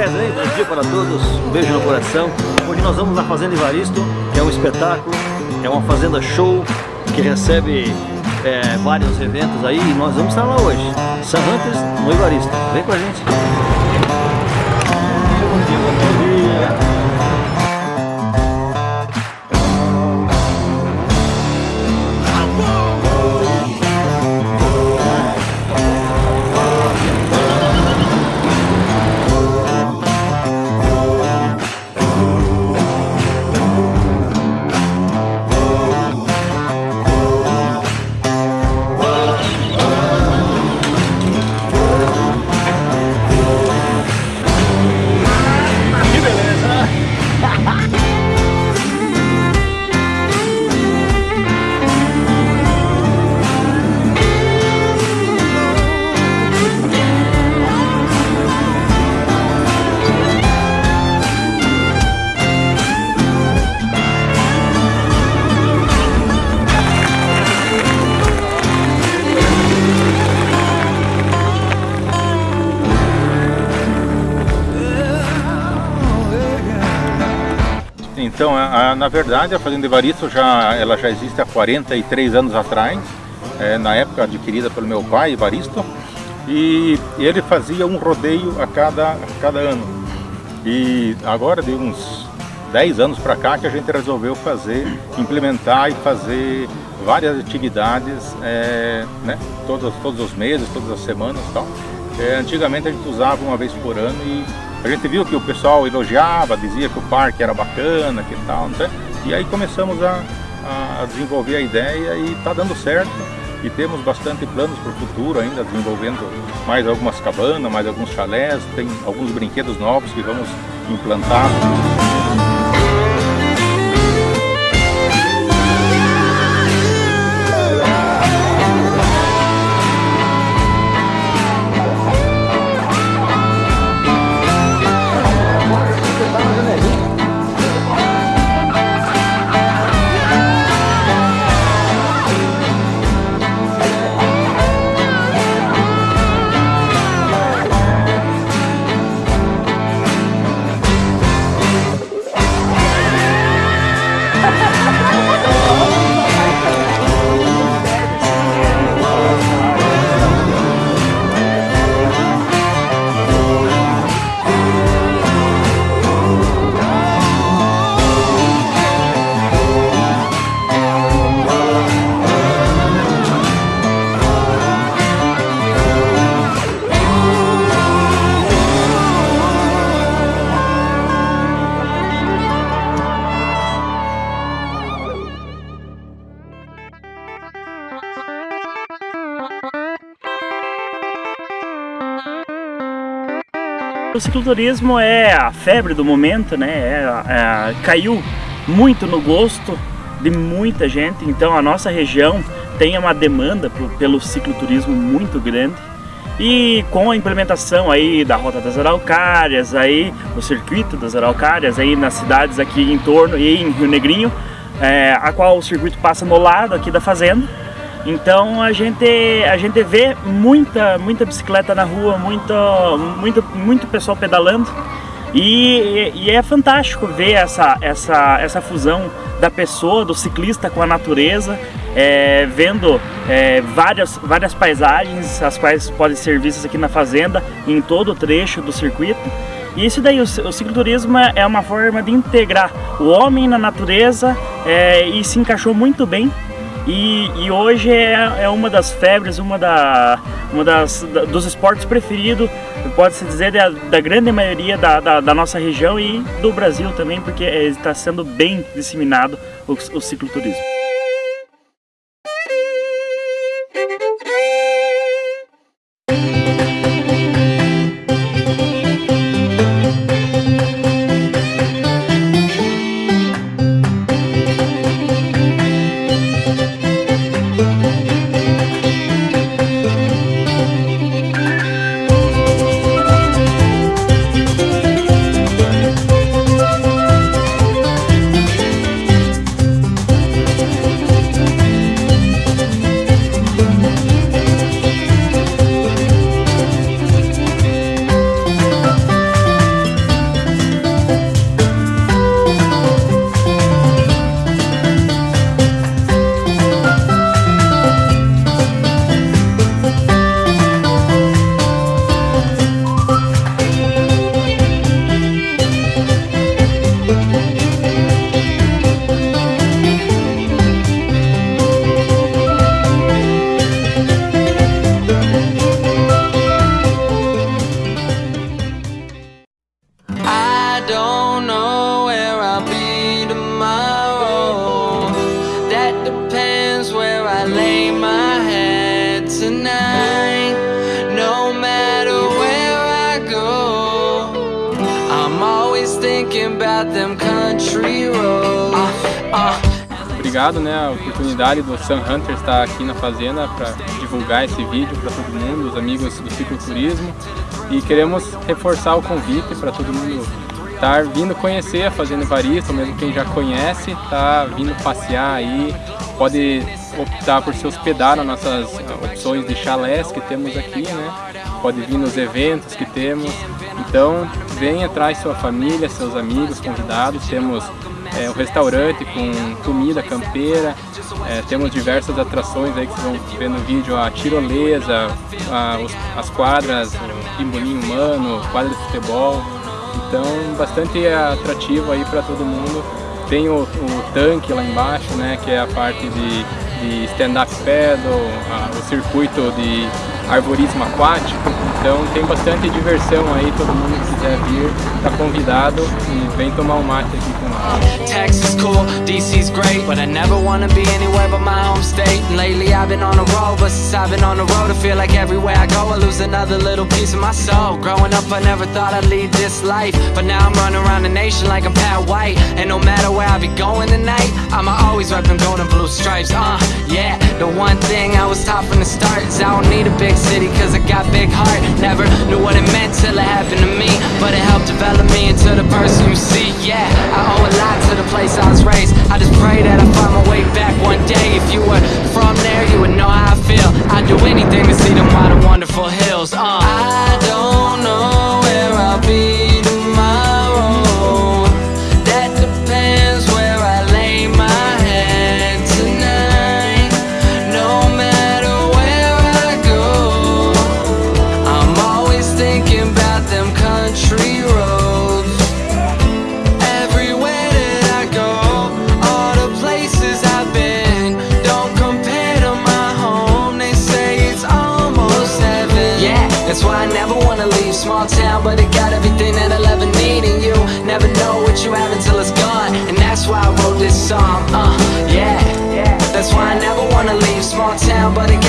Beleza, hein? Bom dia para todos, um beijo no coração. Hoje nós vamos na Fazenda Evaristo, que é um espetáculo, é uma fazenda show que recebe é, vários eventos aí e nós vamos estar lá hoje. Sun Hunters no Evaristo. Vem com a gente. Bom dia, bom dia. Então, a, a, na verdade, a Fazenda Evaristo já, ela já existe há 43 anos atrás, é, na época adquirida pelo meu pai, Evaristo, e ele fazia um rodeio a cada, a cada ano. E agora, de uns 10 anos para cá, que a gente resolveu fazer, implementar e fazer várias atividades, é, né, todos, todos os meses, todas as semanas e tal. É, antigamente a gente usava uma vez por ano e a gente viu que o pessoal elogiava, dizia que o parque era bacana, que tal, né? e aí começamos a, a desenvolver a ideia e está dando certo. E temos bastante planos para o futuro ainda, desenvolvendo mais algumas cabanas, mais alguns chalés, tem alguns brinquedos novos que vamos implantar. O cicloturismo é a febre do momento, né? É, é, caiu muito no gosto de muita gente, então a nossa região tem uma demanda pelo cicloturismo muito grande e com a implementação aí da Rota das Araucárias, aí o circuito das Araucárias aí nas cidades aqui em torno e em Rio Negrinho, é, a qual o circuito passa no lado aqui da fazenda, então a gente, a gente vê muita, muita bicicleta na rua, muito, muito, muito pessoal pedalando e, e, é fantástico ver essa, essa, essa fusão da pessoa, do ciclista com a natureza, é, vendo é, várias, várias paisagens, as quais podem ser vistas aqui na fazenda, em todo o trecho do circuito. E isso daí, o, o cicloturismo é uma forma de integrar o homem na natureza é, e se encaixou muito bem e, e hoje é, é, uma das febres, uma, da, uma das, da, dos esportes preferidos, pode-se dizer, da, da, grande maioria da, da, da, nossa região e do Brasil também, porque está sendo bem disseminado o, o cicloturismo. don't know where I'll be tomorrow. That depends where I lay my head tonight. No matter where I go, I'm always thinking about them country roads. Uh, uh. obrigado né, a oportunidade do Sun Hunter estar aqui na fazenda para divulgar esse vídeo para todo mundo, os amigos do cicloturismo. E queremos reforçar o convite para todo mundo estar vindo conhecer a Fazenda Evaristo, mesmo quem já conhece, tá vindo passear aí, pode optar por se hospedar nas nossas opções de chalés que temos aqui, né? Pode vir nos eventos que temos. Então, venha, traz sua família, seus amigos, convidados. Temos é, um restaurante com comida campeira, é, temos diversas atrações aí que vocês vão ver no vídeo, a tirolesa, a, os, as quadras, o pimbolim humano, quadra de futebol, então bastante atrativo aí para todo mundo. Tem o, o, tanque lá embaixo, né, que é a parte de, de stand-up paddle, a, o circuito de arborismo aquático, então tem bastante diversão aí, todo mundo que quiser vir, tá convidado e vem tomar um mate aqui com nós. Texas cool, DC's great, but I never wanna be anywhere but my home state. And lately I've been on the road, but since I've been on the road, I feel like everywhere I go I lose another little piece of my soul. Growing up, I never thought I'd lead this life, but now I'm running around the nation like I'm Pat White. And no matter where I be going tonight, I'ma always rep them golden blue stripes. Uh, yeah, the one thing I was taught from the start is I don't need a big city cause I got big heart. Never knew what it meant till it happened to me But it helped develop me into the person you see. Yeah, I owe a lot to the place I was raised. I just pray that I find my way back one day. If you were from there, you would know how I feel. I'd do anything to see them white and wonderful hills uh. I town, but it got everything that I'll ever need And you never know what you have until it's gone. And that's why I wrote this song, uh, yeah. That's why I never wanna leave small town, but it